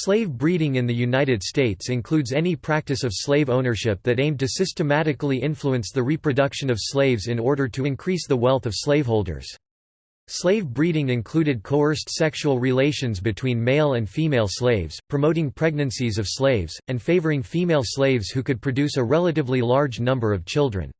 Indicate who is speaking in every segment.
Speaker 1: Slave breeding in the United States includes any practice of slave ownership that aimed to systematically influence the reproduction of slaves in order to increase the wealth of slaveholders. Slave breeding included coerced sexual relations between male and female slaves, promoting pregnancies of slaves, and favoring female slaves who could produce a relatively large number of children.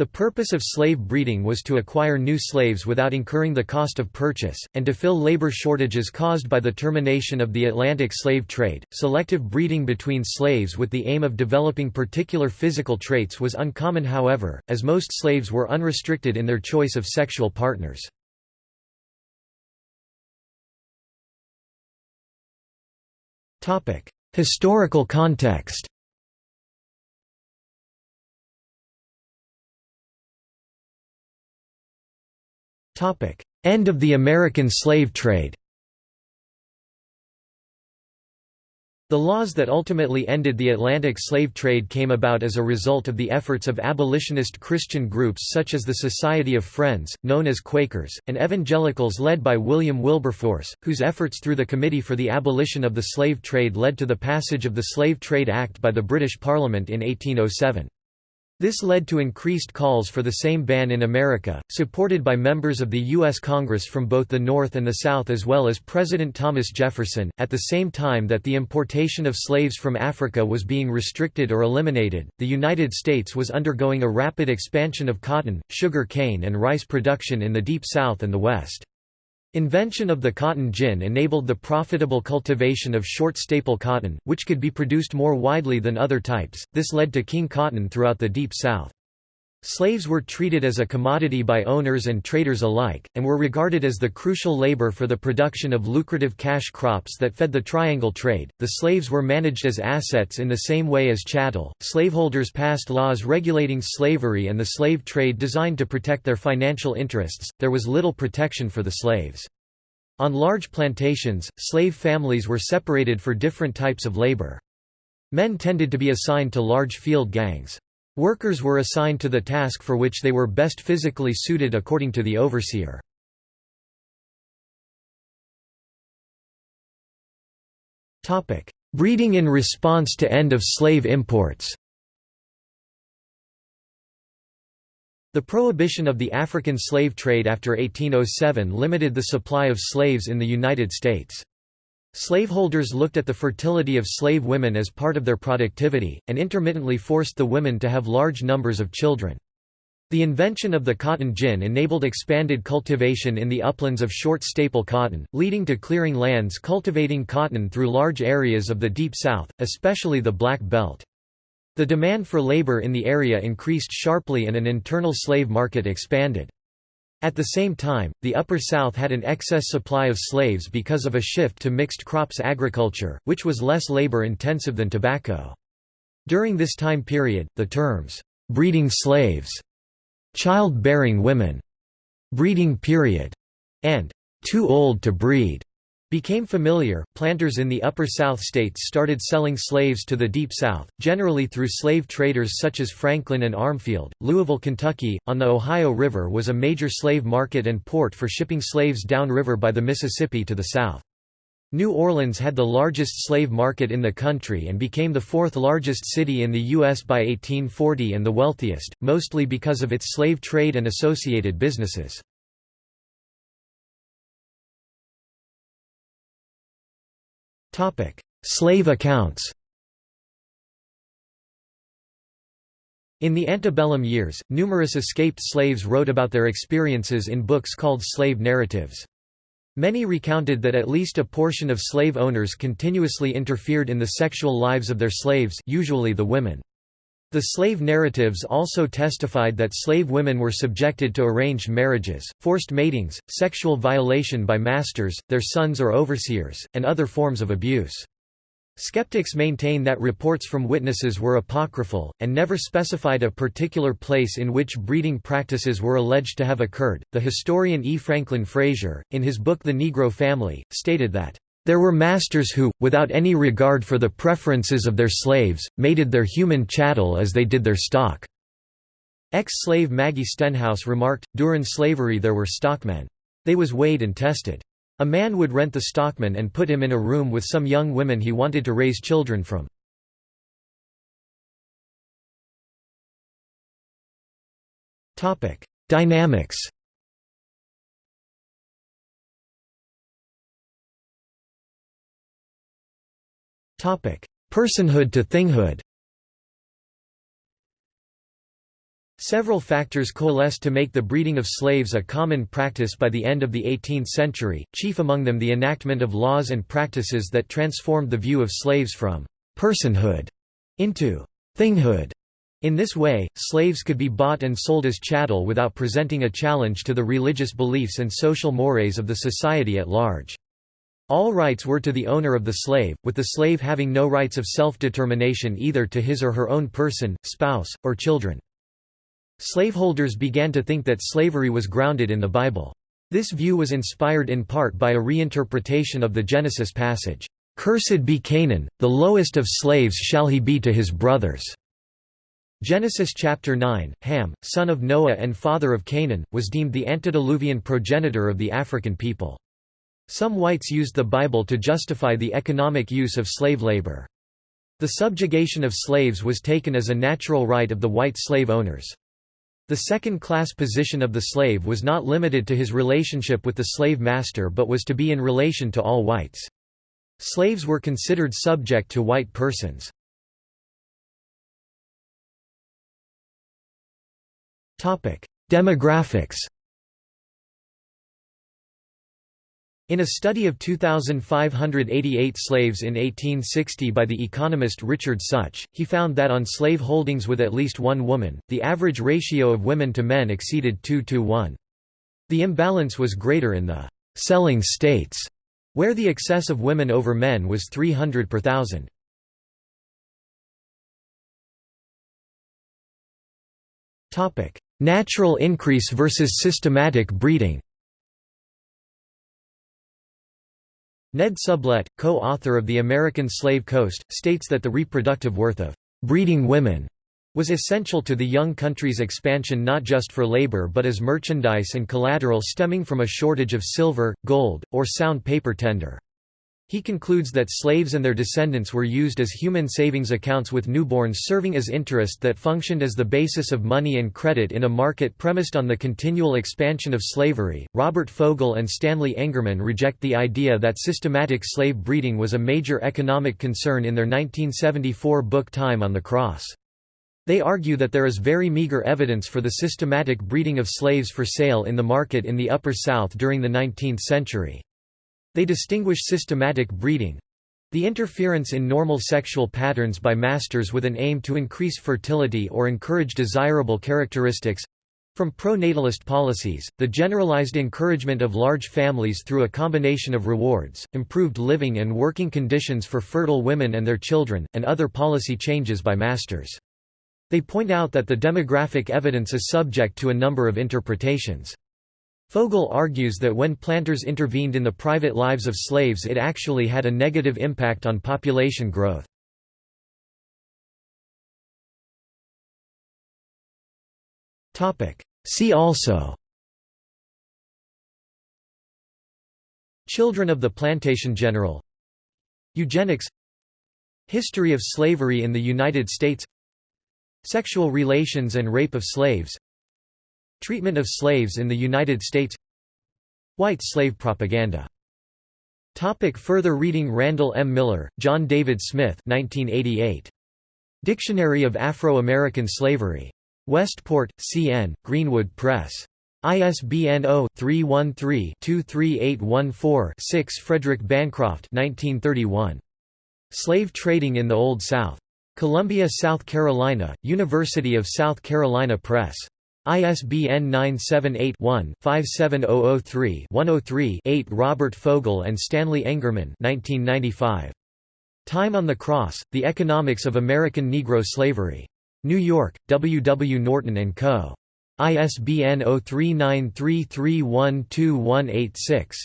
Speaker 1: The purpose of slave breeding was to acquire new slaves without incurring the cost of purchase, and to fill labor shortages caused by the termination of the Atlantic slave trade. Selective breeding between slaves with the aim of developing particular physical traits was uncommon, however, as most slaves were unrestricted in their choice of sexual partners. Historical context End of the American slave trade The laws that ultimately ended the Atlantic slave trade came about as a result of the efforts of abolitionist Christian groups such as the Society of Friends, known as Quakers, and evangelicals led by William Wilberforce, whose efforts through the Committee for the Abolition of the Slave Trade led to the passage of the Slave Trade Act by the British Parliament in 1807. This led to increased calls for the same ban in America, supported by members of the U.S. Congress from both the North and the South as well as President Thomas Jefferson. At the same time that the importation of slaves from Africa was being restricted or eliminated, the United States was undergoing a rapid expansion of cotton, sugar cane, and rice production in the Deep South and the West. Invention of the cotton gin enabled the profitable cultivation of short staple cotton, which could be produced more widely than other types. This led to king cotton throughout the Deep South. Slaves were treated as a commodity by owners and traders alike, and were regarded as the crucial labor for the production of lucrative cash crops that fed the triangle trade. The slaves were managed as assets in the same way as chattel. Slaveholders passed laws regulating slavery and the slave trade designed to protect their financial interests. There was little protection for the slaves. On large plantations, slave families were separated for different types of labor. Men tended to be assigned to large field gangs. Workers were assigned to the task for which they were best physically suited according to the overseer. Breeding in response to end of slave imports The prohibition of the African slave trade after 1807 limited the supply of slaves in the United States. Slaveholders looked at the fertility of slave women as part of their productivity, and intermittently forced the women to have large numbers of children. The invention of the cotton gin enabled expanded cultivation in the uplands of short staple cotton, leading to clearing lands cultivating cotton through large areas of the Deep South, especially the Black Belt. The demand for labor in the area increased sharply and an internal slave market expanded. At the same time, the Upper South had an excess supply of slaves because of a shift to mixed crops agriculture, which was less labor-intensive than tobacco. During this time period, the terms, "'breeding slaves", "'child-bearing women", "'breeding period", and "'too old to breed' became familiar. Planters in the Upper South states started selling slaves to the Deep South, generally through slave traders such as Franklin and Armfield. Louisville, Kentucky, on the Ohio River was a major slave market and port for shipping slaves downriver by the Mississippi to the south. New Orleans had the largest slave market in the country and became the fourth largest city in the U.S. by 1840 and the wealthiest, mostly because of its slave trade and associated businesses. Slave accounts In the antebellum years, numerous escaped slaves wrote about their experiences in books called slave narratives. Many recounted that at least a portion of slave owners continuously interfered in the sexual lives of their slaves usually the women. The slave narratives also testified that slave women were subjected to arranged marriages, forced matings, sexual violation by masters, their sons or overseers, and other forms of abuse. Skeptics maintain that reports from witnesses were apocryphal, and never specified a particular place in which breeding practices were alleged to have occurred. The historian E. Franklin Frazier, in his book The Negro Family, stated that there were masters who, without any regard for the preferences of their slaves, mated their human chattel as they did their stock." Ex-slave Maggie Stenhouse remarked, During slavery there were stockmen. They was weighed and tested. A man would rent the stockman and put him in a room with some young women he wanted to raise children from. Dynamics Personhood to thinghood Several factors coalesced to make the breeding of slaves a common practice by the end of the 18th century, chief among them the enactment of laws and practices that transformed the view of slaves from «personhood» into «thinghood». In this way, slaves could be bought and sold as chattel without presenting a challenge to the religious beliefs and social mores of the society at large. All rights were to the owner of the slave, with the slave having no rights of self-determination either to his or her own person, spouse, or children. Slaveholders began to think that slavery was grounded in the Bible. This view was inspired in part by a reinterpretation of the Genesis passage, "'Cursed be Canaan, the lowest of slaves shall he be to his brothers." Genesis chapter 9, Ham, son of Noah and father of Canaan, was deemed the antediluvian progenitor of the African people. Some whites used the Bible to justify the economic use of slave labor. The subjugation of slaves was taken as a natural right of the white slave owners. The second-class position of the slave was not limited to his relationship with the slave master but was to be in relation to all whites. Slaves were considered subject to white persons. Demographics In a study of 2,588 slaves in 1860 by the economist Richard Sutch, he found that on slave holdings with at least one woman, the average ratio of women to men exceeded 2 to 1. The imbalance was greater in the «selling states», where the excess of women over men was 300 per thousand. Natural increase versus systematic breeding Ned Sublette, co-author of The American Slave Coast, states that the reproductive worth of «breeding women» was essential to the young country's expansion not just for labor but as merchandise and collateral stemming from a shortage of silver, gold, or sound paper tender. He concludes that slaves and their descendants were used as human savings accounts with newborns serving as interest that functioned as the basis of money and credit in a market premised on the continual expansion of slavery. Robert Fogel and Stanley Engerman reject the idea that systematic slave breeding was a major economic concern in their 1974 book Time on the Cross. They argue that there is very meager evidence for the systematic breeding of slaves for sale in the market in the Upper South during the 19th century. They distinguish systematic breeding the interference in normal sexual patterns by masters with an aim to increase fertility or encourage desirable characteristics from pro-natalist policies, the generalized encouragement of large families through a combination of rewards, improved living and working conditions for fertile women and their children, and other policy changes by masters. They point out that the demographic evidence is subject to a number of interpretations. Fogel argues that when planters intervened in the private lives of slaves it actually had a negative impact on population growth. See also Children of the Plantation General Eugenics History of slavery in the United States Sexual relations and rape of slaves Treatment of slaves in the United States White slave propaganda Topic further reading Randall M. Miller, John David Smith 1988. Dictionary of Afro-American Slavery. Westport, C.N., Greenwood Press. ISBN 0-313-23814-6 Frederick Bancroft 1931. Slave Trading in the Old South. Columbia, South Carolina, University of South Carolina Press. ISBN 978-1-57003-103-8 Robert Fogel and Stanley Engerman 1995. Time on the Cross, The Economics of American Negro Slavery. New York, W. W. Norton & Co. ISBN 0393312186.